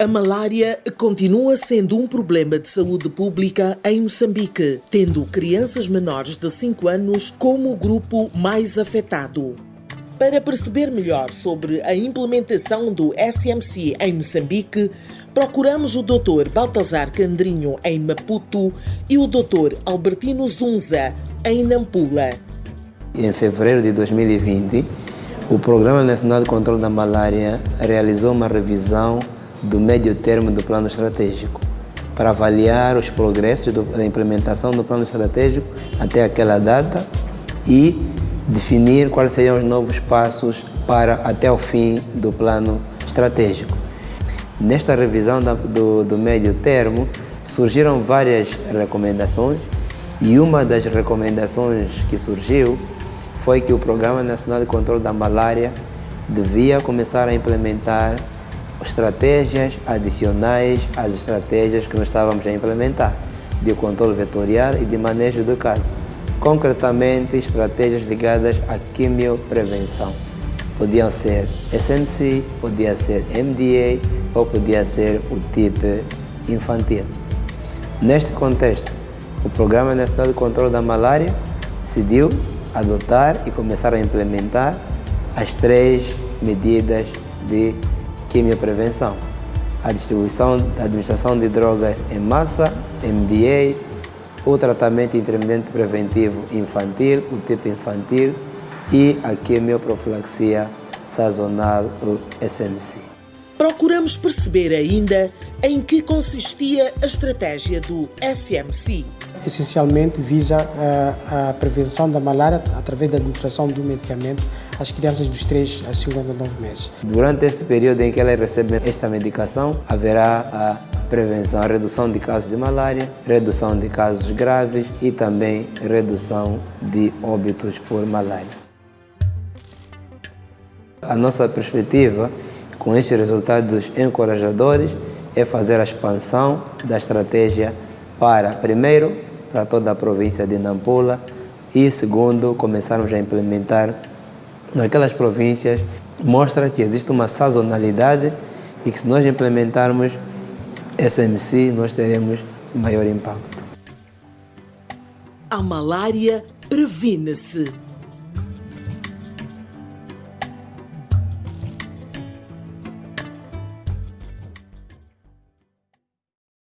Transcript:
A malária continua sendo um problema de saúde pública em Moçambique, tendo crianças menores de 5 anos como o grupo mais afetado. Para perceber melhor sobre a implementação do SMC em Moçambique, procuramos o Dr. Baltazar Candrinho em Maputo e o Dr. Albertino Zunza em Nampula. Em fevereiro de 2020, o Programa Nacional de Controlo da Malária realizou uma revisão do médio termo do plano estratégico, para avaliar os progressos da implementação do plano estratégico até aquela data e definir quais seriam os novos passos para até o fim do plano estratégico. Nesta revisão do, do médio termo, surgiram várias recomendações e uma das recomendações que surgiu foi que o Programa Nacional de Controlo da Malária devia começar a implementar estratégias adicionais às estratégias que nós estávamos a implementar, de controle vetorial e de manejo do caso. Concretamente, estratégias ligadas à quimioprevenção. Podiam ser SMC, podia ser MDA ou podia ser o tipo infantil. Neste contexto, o Programa Nacional de Controle da Malária decidiu adotar e começar a implementar as três medidas de quimioprevenção, a distribuição da administração de drogas em massa, MDA, o tratamento intermitente preventivo infantil, o tipo infantil e a quimioprofilaxia sazonal, o SMC. Procuramos perceber ainda em que consistia a estratégia do SMC. Essencialmente visa a, a prevenção da malária através da administração do medicamento às crianças dos 3 a 59 meses. Durante esse período em que elas recebem esta medicação, haverá a prevenção, a redução de casos de malária, redução de casos graves e também redução de óbitos por malária. A nossa perspectiva com estes resultados encorajadores é fazer a expansão da estratégia para, primeiro, para toda a província de Nampula e, segundo, começarmos a implementar naquelas províncias, mostra que existe uma sazonalidade e que se nós implementarmos SMC, nós teremos maior impacto. A malária previne-se